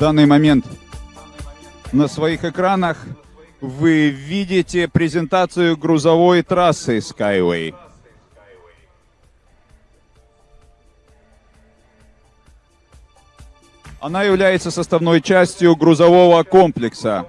данный момент на своих экранах вы видите презентацию грузовой трассы Skyway. Она является составной частью грузового комплекса.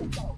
Bye.